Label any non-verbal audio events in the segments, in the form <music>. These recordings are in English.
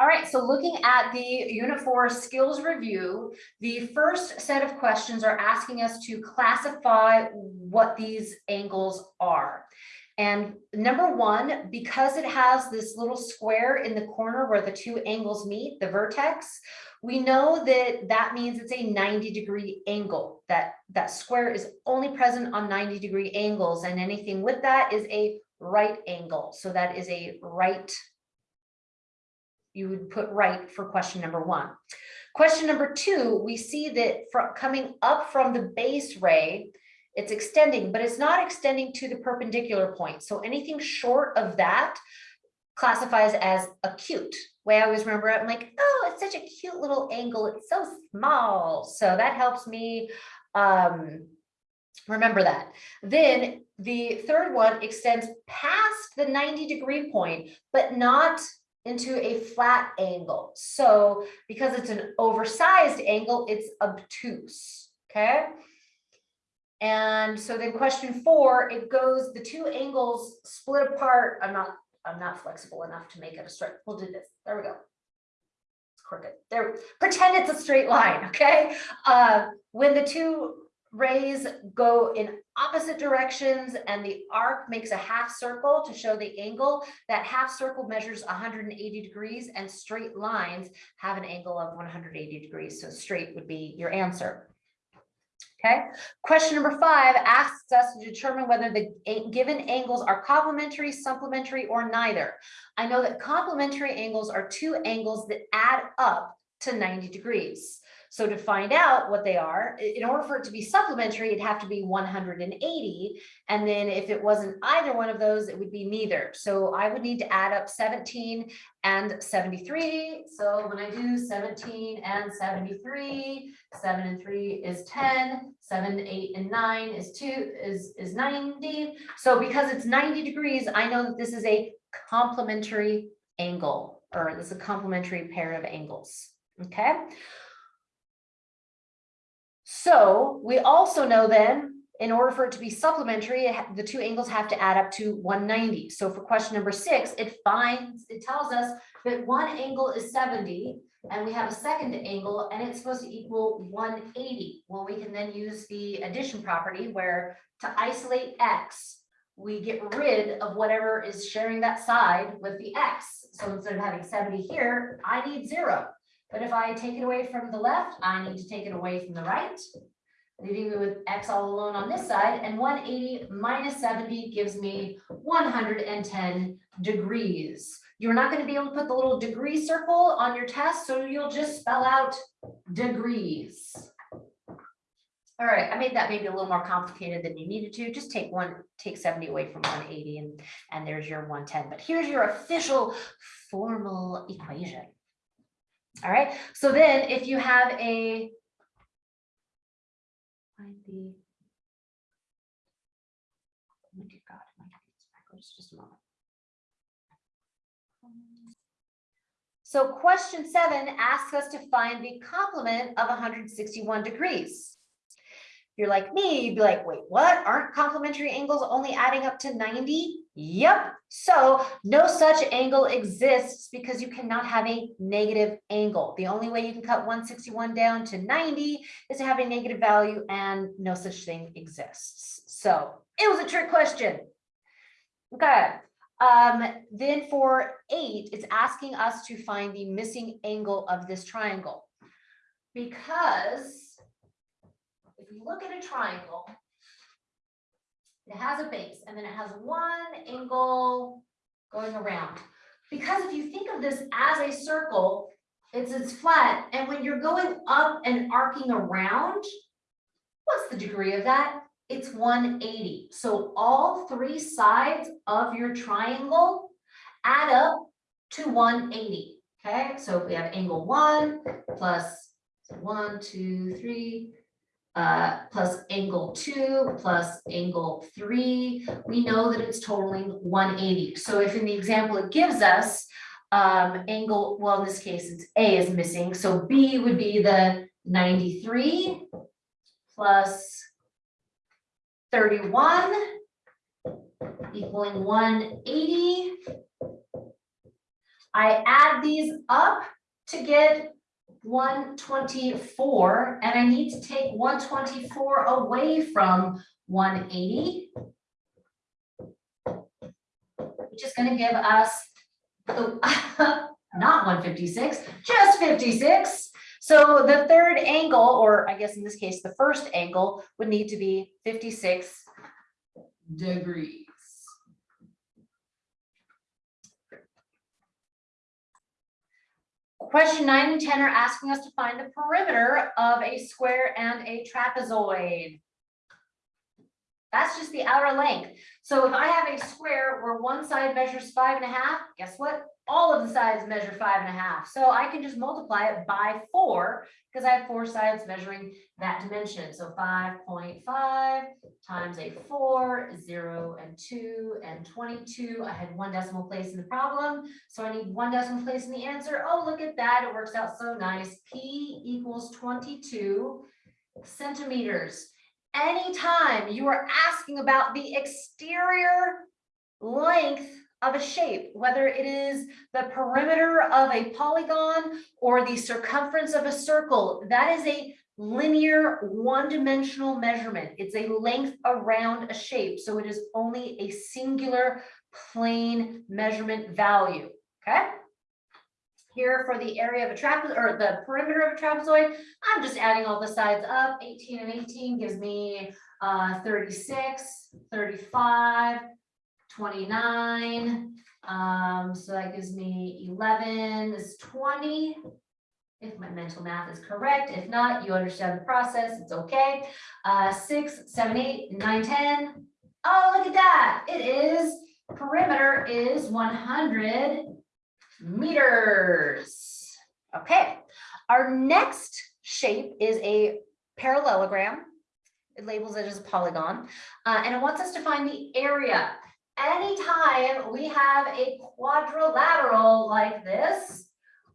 All right, so looking at the Unit 4 skills review, the first set of questions are asking us to classify what these angles are. And number one, because it has this little square in the corner where the two angles meet, the vertex, we know that that means it's a 90 degree angle. That, that square is only present on 90 degree angles and anything with that is a right angle. So that is a right you would put right for question number one. Question number two, we see that from coming up from the base ray, it's extending, but it's not extending to the perpendicular point. So anything short of that classifies as acute. Way I always remember it, I'm like, oh, it's such a cute little angle. It's so small. So that helps me um, remember that. Then the third one extends past the 90 degree point, but not into a flat angle. So because it's an oversized angle, it's obtuse, okay? And so then question four, it goes, the two angles split apart. I'm not, I'm not flexible enough to make it a straight. We'll do this. There we go. It's crooked. There, pretend it's a straight line, okay? Uh, when the two rays go in opposite directions and the arc makes a half circle to show the angle. That half circle measures 180 degrees and straight lines have an angle of 180 degrees. So straight would be your answer. Okay, question number five asks us to determine whether the given angles are complementary, supplementary, or neither. I know that complementary angles are two angles that add up to 90 degrees. So to find out what they are, in order for it to be supplementary, it'd have to be 180. And then if it wasn't either one of those, it would be neither. So I would need to add up 17 and 73. So when I do 17 and 73, 7 and 3 is 10, 7, 8, and 9 is 2 is, is 90. So because it's 90 degrees, I know that this is a complementary angle, or this is a complementary pair of angles. Okay. So we also know then, in order for it to be supplementary, the two angles have to add up to 190. So for question number six, it finds, it tells us that one angle is 70 and we have a second angle and it's supposed to equal 180. Well, we can then use the addition property where to isolate x, we get rid of whatever is sharing that side with the x. So instead of having 70 here, I need zero. But if I take it away from the left, I need to take it away from the right, leaving me with x all alone on this side, and 180 minus 70 gives me 110 degrees. You're not going to be able to put the little degree circle on your test, so you'll just spell out degrees. All right, I made that maybe a little more complicated than you needed to. Just take one, take 70 away from 180 and, and there's your 110. But here's your official formal equation. All right, so then if you have a find the oh dear God, my backwards, oh, just a moment. So question seven asks us to find the complement of 161 degrees. If you're like me, you'd be like, wait, what? Aren't complementary angles only adding up to 90? Yep. So no such angle exists because you cannot have a negative angle. The only way you can cut 161 down to 90 is to have a negative value and no such thing exists. So it was a trick question. Okay. Um, then for eight, it's asking us to find the missing angle of this triangle. Because if you look at a triangle, it has a base and then it has one angle going around. Because if you think of this as a circle, it's, it's flat. And when you're going up and arcing around, what's the degree of that? It's 180. So all three sides of your triangle add up to 180. Okay, so if we have angle one plus one, two, three, uh, plus angle two plus angle three, we know that it's totaling 180. So if in the example it gives us um, angle, well, in this case, it's A is missing. So B would be the 93 plus 31 equaling 180. I add these up to get one twenty-four, and I need to take one twenty-four away from one eighty. Which is gonna give us, <laughs> not one fifty-six, just fifty-six. So the third angle, or I guess in this case, the first angle would need to be fifty-six degrees. Question nine and ten are asking us to find the perimeter of a square and a trapezoid. That's just the outer length. So if I have a square where one side measures five and a half, guess what? All of the sides measure five and a half. So I can just multiply it by four because I have four sides measuring that dimension. So five point five times a four, zero and two and twenty-two. I had one decimal place in the problem, so I need one decimal place in the answer. Oh, look at that. It works out so nice. P equals twenty-two centimeters. Anytime you are asking about the exterior length of a shape, whether it is the perimeter of a polygon or the circumference of a circle, that is a linear one-dimensional measurement. It's a length around a shape, so it is only a singular plain measurement value, okay? Here for the area of a trapezoid, or the perimeter of a trapezoid, I'm just adding all the sides up. Eighteen and eighteen gives me uh 36, 35, 29. Um, so that gives me eleven is twenty. If my mental math is correct, if not, you understand the process, it's okay. Uh, six, seven, eight, nine, ten. Oh, look at that. It is, perimeter is one hundred meters. Okay, our next shape is a parallelogram. It labels it as a polygon, uh, and it wants us to find the area. Anytime we have a quadrilateral like this,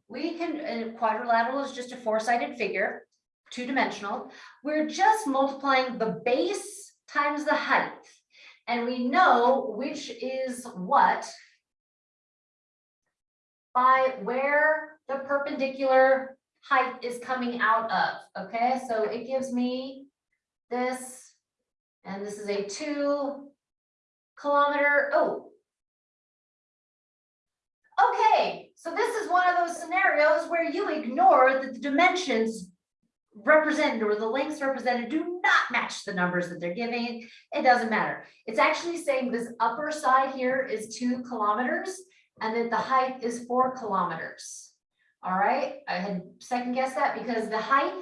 we can, and quadrilateral is just a four-sided figure, two-dimensional. We're just multiplying the base times the height. And we know which is what by where the perpendicular height is coming out of, okay? So it gives me this, and this is a two kilometer, oh. Okay, so this is one of those scenarios where you ignore that the dimensions represented or the lengths represented do not match the numbers that they're giving. It doesn't matter. It's actually saying this upper side here is two kilometers and that the height is four kilometers. All right, I had second guessed that because the height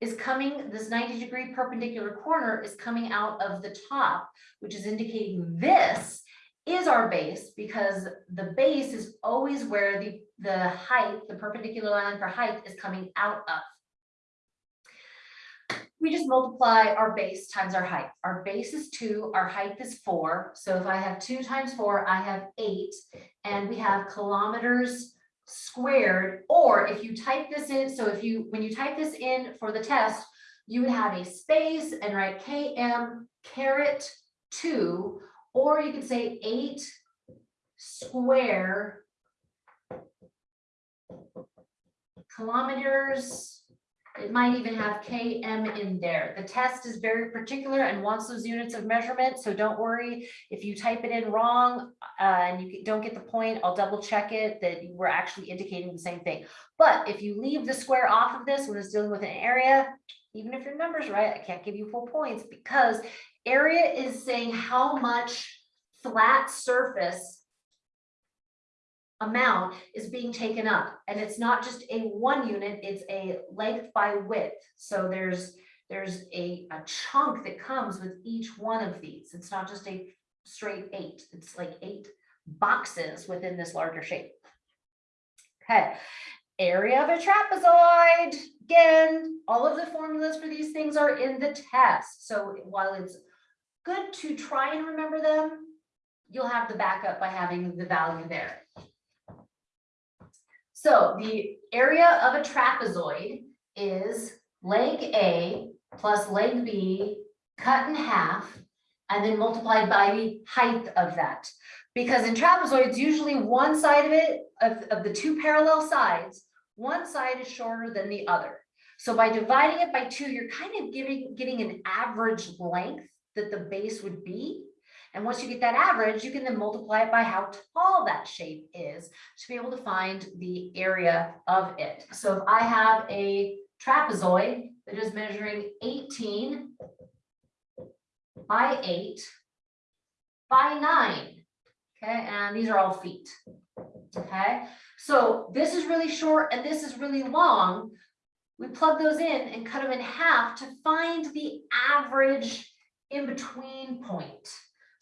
is coming, this ninety degree perpendicular corner is coming out of the top, which is indicating this is our base because the base is always where the, the height, the perpendicular line for height is coming out of. We just multiply our base times our height. Our base is two, our height is four. So if I have two times four, I have eight, and we have kilometers squared, or if you type this in, so if you, when you type this in for the test, you would have a space and write km caret two, or you could say eight square kilometers. It might even have km in there. The test is very particular and wants those units of measurement, so don't worry if you type it in wrong uh, and you don't get the point, I'll double check it that we're actually indicating the same thing. But if you leave the square off of this when it's dealing with an area, even if your number's right, I can't give you full points because area is saying how much flat surface amount is being taken up. And it's not just a one unit, it's a length by width. So there's, there's a, a chunk that comes with each one of these. It's not just a straight eight, it's like eight boxes within this larger shape. Okay, area of a trapezoid. Again, all of the formulas for these things are in the test. So while it's good to try and remember them, you'll have the backup by having the value there. So the area of a trapezoid is leg A plus leg B cut in half and then multiplied by the height of that. Because in trapezoids, usually one side of it, of, of the two parallel sides, one side is shorter than the other. So by dividing it by two, you're kind of giving, getting an average length that the base would be. And once you get that average, you can then multiply it by how tall that shape is to be able to find the area of it. So if I have a trapezoid that is measuring eighteen by eight by nine, okay, and these are all feet. Okay, so this is really short and this is really long. We plug those in and cut them in half to find the average in between point.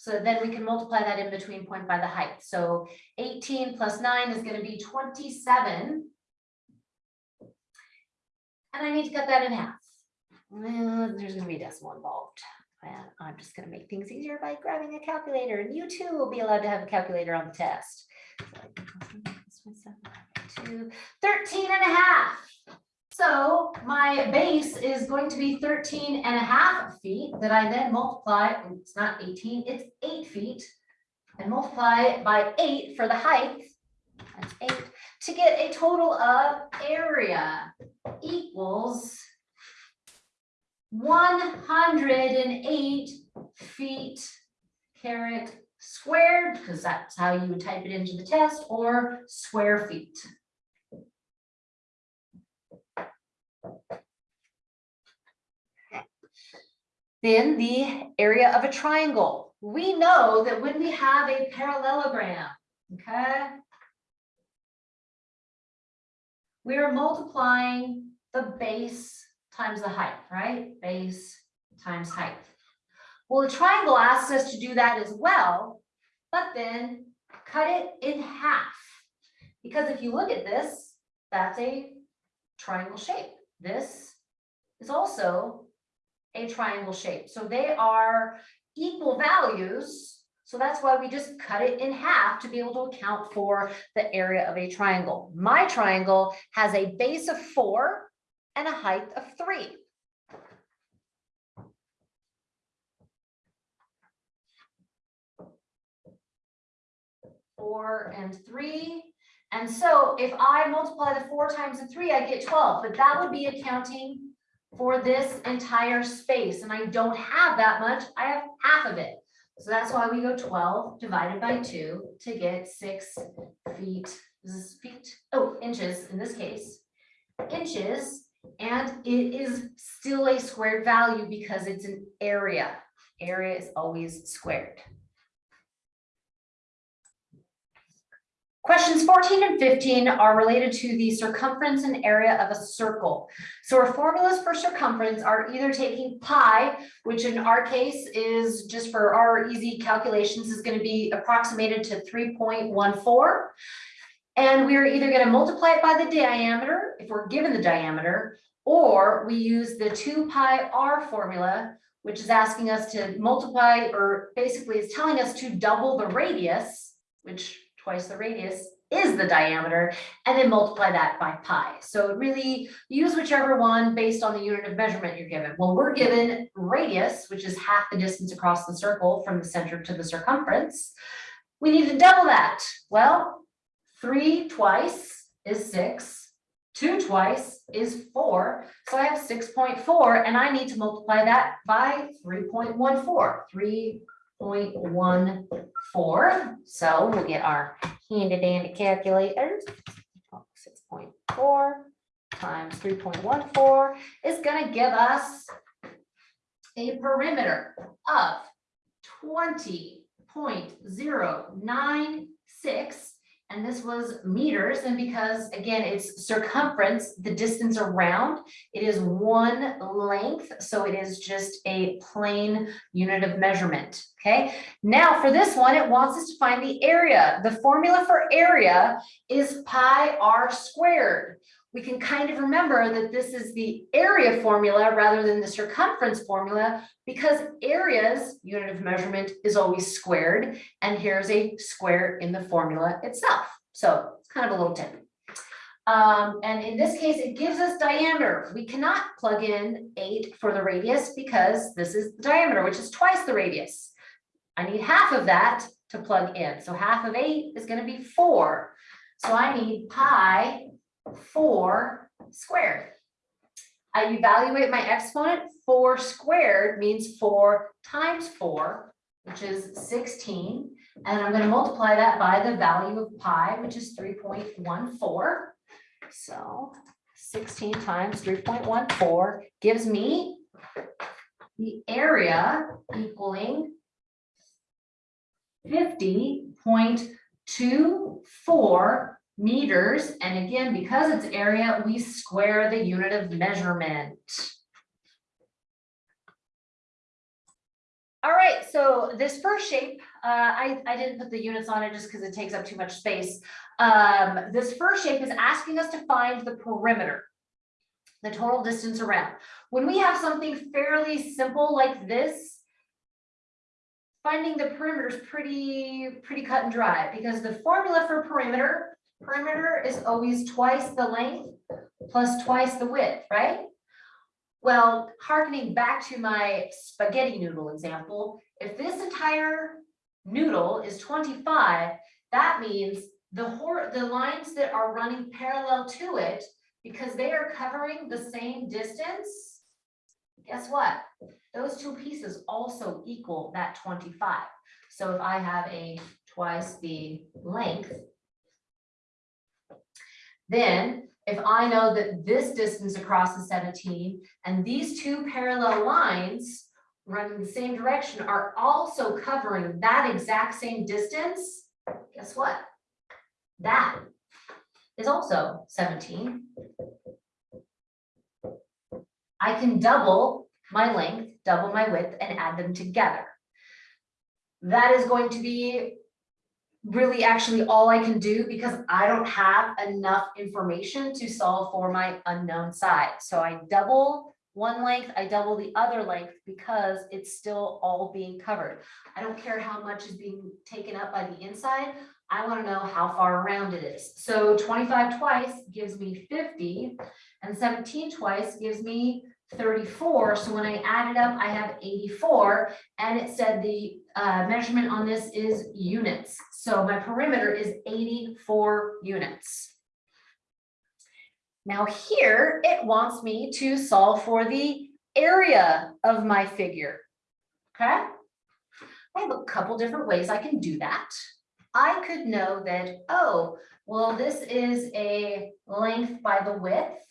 So then we can multiply that in between point by the height. So eighteen plus nine is gonna be twenty-seven. And I need to cut that in half. Well, there's gonna be a decimal involved. And I'm just gonna make things easier by grabbing a calculator and you too will be allowed to have a calculator on the test. Two, 13 and a half. So my base is going to be 13 and a half feet that I then multiply, it's not 18, it's eight feet. And multiply it by eight for the height, that's eight, to get a total of area equals one hundred and eight feet caret squared, because that's how you would type it into the test, or square feet. Then the area of a triangle. We know that when we have a parallelogram, okay? We are multiplying the base times the height, right? Base times height. Well, the triangle asks us to do that as well, but then cut it in half. Because if you look at this, that's a triangle shape. This is also a triangle shape. So they are equal values. So that's why we just cut it in half to be able to account for the area of a triangle. My triangle has a base of four and a height of three. Four and three. And so if I multiply the four times the three, I get twelve, but that would be accounting for this entire space, and I don't have that much, I have half of it. So that's why we go twelve divided by two to get six feet, this is feet, oh, inches in this case. Inches, and it is still a squared value because it's an area. Area is always squared. Questions fourteen and fifteen are related to the circumference and area of a circle. So our formulas for circumference are either taking pi, which in our case is just for our easy calculations is going to be approximated to three point one four. And we are either going to multiply it by the diameter, if we're given the diameter, or we use the two pi r formula, which is asking us to multiply, or basically it's telling us to double the radius, which twice the radius is the diameter, and then multiply that by pi. So really use whichever one based on the unit of measurement you're given. Well, we're given radius, which is half the distance across the circle from the center to the circumference. We need to double that. Well, three twice is six, two twice is four. So I have six point four and I need to multiply that by 3.14. 0.14. So we'll get our handy dandy calculator. 6.4 times 3.14 is going to give us a perimeter of 20.096 and this was meters, and because again, it's circumference, the distance around, it is one length, so it is just a plain unit of measurement, okay? Now for this one, it wants us to find the area. The formula for area is pi r squared. We can kind of remember that this is the area formula rather than the circumference formula because areas, unit of measurement, is always squared. And here's a square in the formula itself. So it's kind of a little tip. Um, and in this case, it gives us diameter. We cannot plug in eight for the radius because this is the diameter, which is twice the radius. I need half of that, to plug in. So half of eight is gonna be four. So I need pi four squared. I evaluate my exponent, four squared means four times four, which is sixteen. And I'm gonna multiply that by the value of pi, which is three point one four. So sixteen times three point one four gives me the area equaling fifty point two four meters. And again, because it's area, we square the unit of measurement. All right, so this first shape, uh, I, I didn't put the units on it just because it takes up too much space. Um, this first shape is asking us to find the perimeter, the total distance around. When we have something fairly simple like this, finding the perimeter is pretty, pretty cut and dry because the formula for perimeter, perimeter is always twice the length plus twice the width, right? Well, harkening back to my spaghetti noodle example, if this entire noodle is twenty-five, that means the the lines that are running parallel to it, because they are covering the same distance, guess what? Those two pieces also equal that twenty-five. So if I have a twice the length, then if I know that this distance across is seventeen and these two parallel lines running the same direction are also covering that exact same distance, guess what? That is also seventeen. I can double my length, double my width and add them together. That is going to be really actually all I can do because I don't have enough information to solve for my unknown side. So I double one length, I double the other length because it's still all being covered. I don't care how much is being taken up by the inside. I want to know how far around it is. So twenty-five twice gives me fifty and seventeen twice gives me thirty-four. So when I add it up, I have eighty-four. And it said the uh, measurement on this is units. So my perimeter is eighty-four units. Now here, it wants me to solve for the area of my figure. Okay? I have a couple different ways I can do that. I could know that, oh, well, this is a length by the width.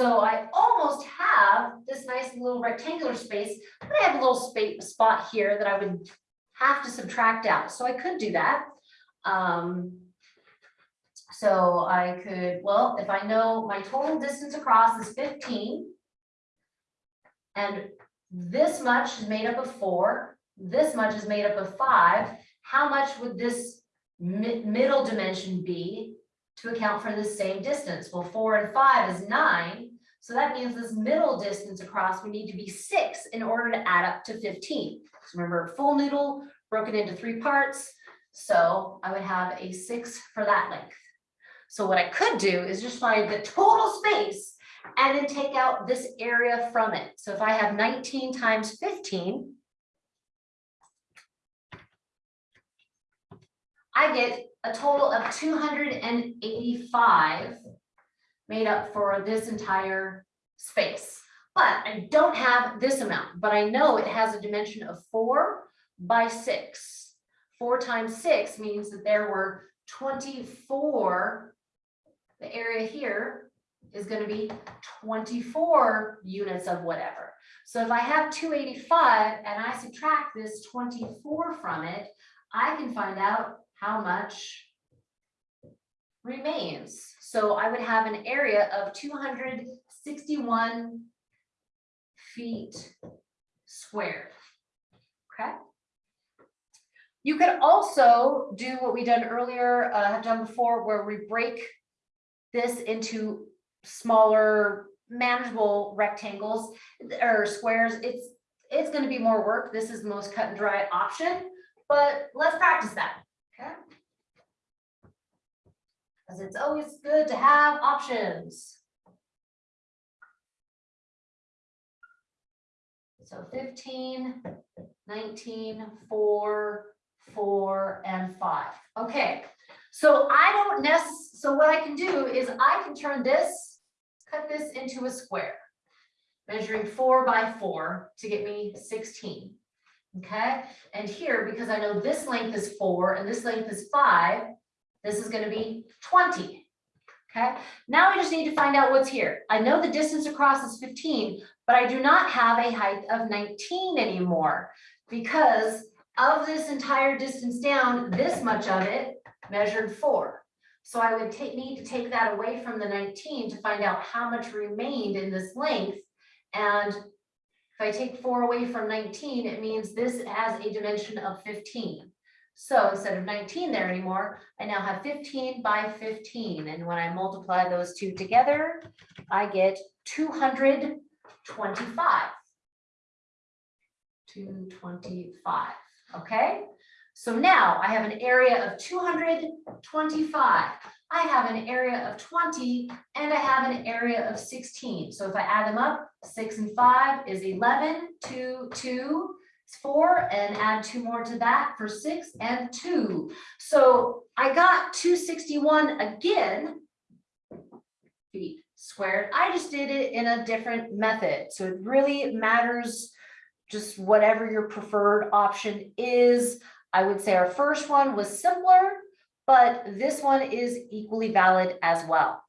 So I almost have this nice little rectangular space, but I have a little space spot here that I would have to subtract out. So I could do that. Um, so I could, well, if I know my total distance across is fifteen. And this much is made up of four, this much is made up of five, how much would this mi- middle dimension be? To account for the same distance? Well, four and five is nine, so that means this middle distance across would need to be six in order to add up to fifteen. So remember, full noodle broken into three parts, so I would have a six for that length. So what I could do is just find the total space and then take out this area from it. So if I have nineteen times fifteen. I get a total of two hundred and eighty-five made up for this entire space. But I don't have this amount, but I know it has a dimension of four by six. Four times six means that there were twenty-four. The area here is gonna be twenty-four units of whatever. So if I have two eighty-five and I subtract this twenty-four from it, I can find out how much remains. So I would have an area of two hundred sixty-one feet squared. Okay? You could also do what we done earlier, uh, have done before, where we break this into smaller manageable rectangles or squares. It's, it's gonna be more work. This is the most cut and dry option, but let's practice that, Because it's always good to have options. So 15, 19, 4, four, and five. Okay, so I don't necess, so what I can do is I can turn this, cut this into a square. Measuring four by four to get me sixteen. Okay, and here, because I know this length is four and this length is five, this is gonna be twenty. Okay, now I just need to find out what's here. I know the distance across is fifteen, but I do not have a height of nineteen anymore. Because of this entire distance down, this much of it measured four. So I would take, need to take that away from the nineteen to find out how much remained in this length. And if I take four away from nineteen, it means this has a dimension of fifteen. So instead of nineteen there anymore, I now have fifteen by fifteen, and when I multiply those two together, I get two hundred twenty-five. Two twenty-five, okay? So now I have an area of two hundred twenty-five. I have an area of twenty and I have an area of sixteen. So if I add them up, six and five is 11, two, two, four, and add two more to that for six and two. So I got two sixty-one again. Feet squared. I just did it in a different method. So it really matters just whatever your preferred option is. I would say our first one was simpler, but this one is equally valid as well.